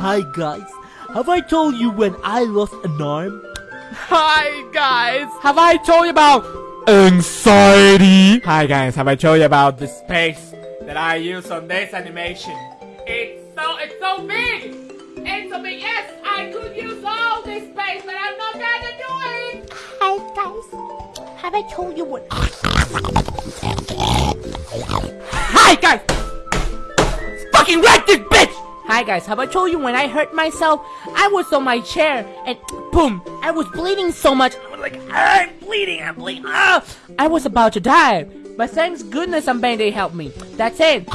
Hi guys, have I told you when I lost an arm? Hi guys, have I told you about anxiety? Hi guys, have I told you about the space that I use on this animation? It's so, it's so big! It's so big, yes, I could use all this space, but I'm not gonna do it! Hi guys, have I told you what? Hi guys! Fucking wreck this bitch! Hi guys, have I told you when I hurt myself, I was on my chair and boom, I was bleeding so much. I was like, "Ah, I'm bleeding, I'm bleeding. Ah! I was about to die, but thanks goodness some band-aid helped me. That's it.